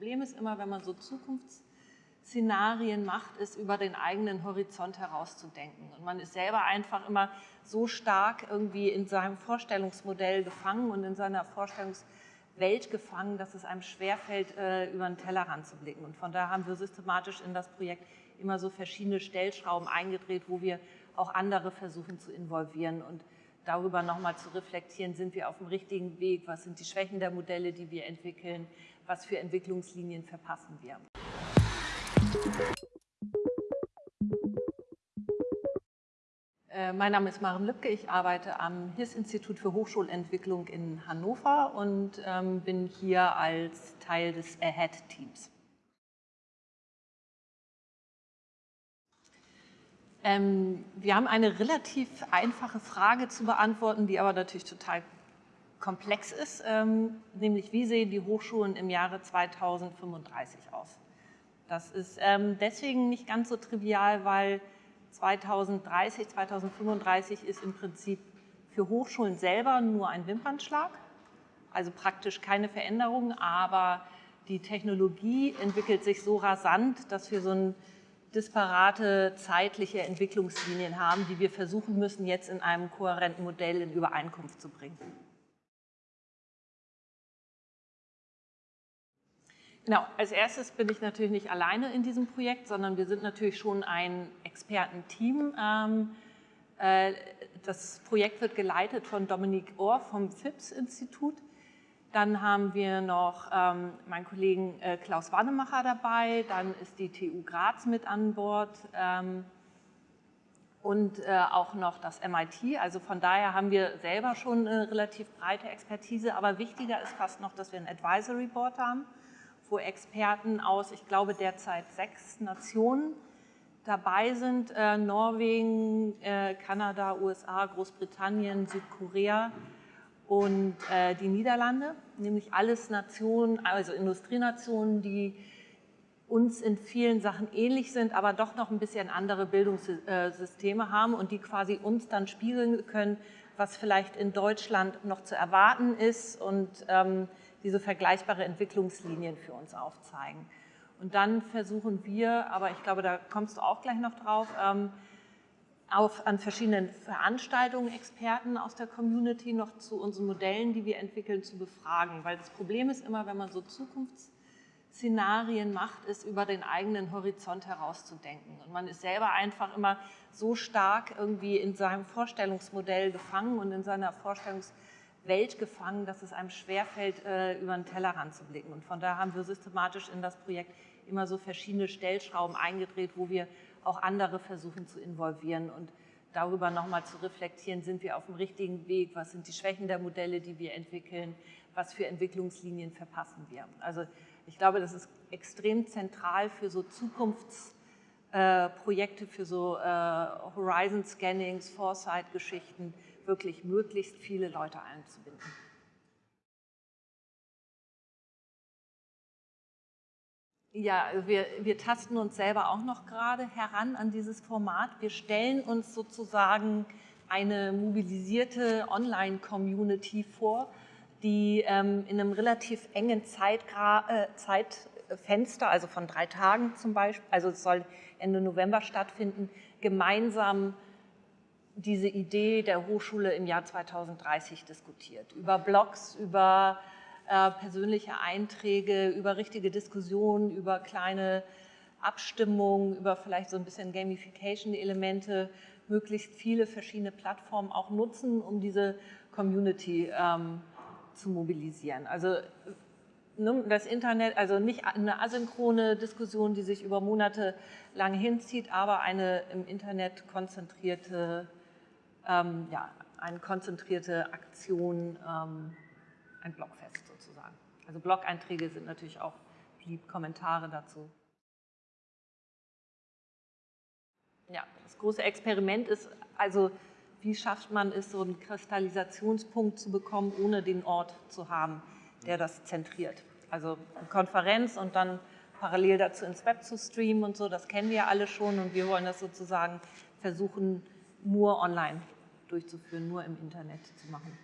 Problem ist immer, wenn man so Zukunftsszenarien macht, ist über den eigenen Horizont herauszudenken. Und man ist selber einfach immer so stark irgendwie in seinem Vorstellungsmodell gefangen und in seiner Vorstellungswelt gefangen, dass es einem schwerfällt, äh, über den Tellerrand zu blicken. Und von daher haben wir systematisch in das Projekt immer so verschiedene Stellschrauben eingedreht, wo wir auch andere versuchen zu involvieren und darüber nochmal zu reflektieren, sind wir auf dem richtigen Weg, was sind die Schwächen der Modelle, die wir entwickeln, was für Entwicklungslinien verpassen wir. Äh, mein Name ist Maren Lübke, ich arbeite am HIS-Institut für Hochschulentwicklung in Hannover und ähm, bin hier als Teil des AHEAD-Teams. Ähm, wir haben eine relativ einfache Frage zu beantworten, die aber natürlich total komplex ist, ähm, nämlich wie sehen die Hochschulen im Jahre 2035 aus? Das ist ähm, deswegen nicht ganz so trivial, weil 2030, 2035 ist im Prinzip für Hochschulen selber nur ein Wimpernschlag, also praktisch keine Veränderung, aber die Technologie entwickelt sich so rasant, dass wir so ein disparate zeitliche Entwicklungslinien haben, die wir versuchen müssen, jetzt in einem kohärenten Modell in Übereinkunft zu bringen. Genau, als erstes bin ich natürlich nicht alleine in diesem Projekt, sondern wir sind natürlich schon ein Expertenteam. Ähm, äh, das Projekt wird geleitet von Dominique Ohr vom FIPS-Institut. Dann haben wir noch ähm, meinen Kollegen äh, Klaus Wannemacher dabei, dann ist die TU Graz mit an Bord ähm, und äh, auch noch das MIT. Also von daher haben wir selber schon eine relativ breite Expertise, aber wichtiger ist fast noch, dass wir ein Advisory Board haben, wo Experten aus, ich glaube derzeit sechs Nationen dabei sind, äh, Norwegen, äh, Kanada, USA, Großbritannien, Südkorea, und äh, die Niederlande, nämlich alles Nationen, also Industrienationen, die uns in vielen Sachen ähnlich sind, aber doch noch ein bisschen andere Bildungssysteme haben und die quasi uns dann spiegeln können, was vielleicht in Deutschland noch zu erwarten ist und ähm, diese vergleichbare Entwicklungslinien für uns aufzeigen. Und dann versuchen wir, aber ich glaube, da kommst du auch gleich noch drauf, ähm, auf, an verschiedenen Veranstaltungen Experten aus der Community noch zu unseren Modellen, die wir entwickeln, zu befragen. Weil das Problem ist immer, wenn man so Zukunftsszenarien macht, ist über den eigenen Horizont herauszudenken. Und man ist selber einfach immer so stark irgendwie in seinem Vorstellungsmodell gefangen und in seiner Vorstellungswelt gefangen, dass es einem schwerfällt, äh, über den Tellerrand zu blicken. Und von daher haben wir systematisch in das Projekt immer so verschiedene Stellschrauben eingedreht, wo wir auch andere versuchen zu involvieren und darüber nochmal zu reflektieren, sind wir auf dem richtigen Weg, was sind die Schwächen der Modelle, die wir entwickeln, was für Entwicklungslinien verpassen wir. Also ich glaube, das ist extrem zentral für so Zukunftsprojekte, äh, für so äh, Horizon-Scannings, Foresight-Geschichten, wirklich möglichst viele Leute einzubinden. Ja, wir, wir tasten uns selber auch noch gerade heran an dieses Format. Wir stellen uns sozusagen eine mobilisierte Online-Community vor, die ähm, in einem relativ engen Zeitgra äh, Zeitfenster, also von drei Tagen zum Beispiel, also es soll Ende November stattfinden, gemeinsam diese Idee der Hochschule im Jahr 2030 diskutiert. Über Blogs, über äh, persönliche Einträge, über richtige Diskussionen, über kleine Abstimmungen, über vielleicht so ein bisschen Gamification-Elemente, möglichst viele verschiedene Plattformen auch nutzen, um diese Community ähm, zu mobilisieren. Also ne, das Internet, also nicht eine asynchrone Diskussion, die sich über Monate lang hinzieht, aber eine im Internet konzentrierte, ähm, ja, eine konzentrierte Aktion, ähm, ein Blogfest sozusagen. Also Blog-Einträge sind natürlich auch lieb, Kommentare dazu. Ja, das große Experiment ist also, wie schafft man es, so einen Kristallisationspunkt zu bekommen, ohne den Ort zu haben, der das zentriert. Also eine Konferenz und dann parallel dazu ins Web zu streamen und so, das kennen wir alle schon und wir wollen das sozusagen versuchen, nur online durchzuführen, nur im Internet zu machen.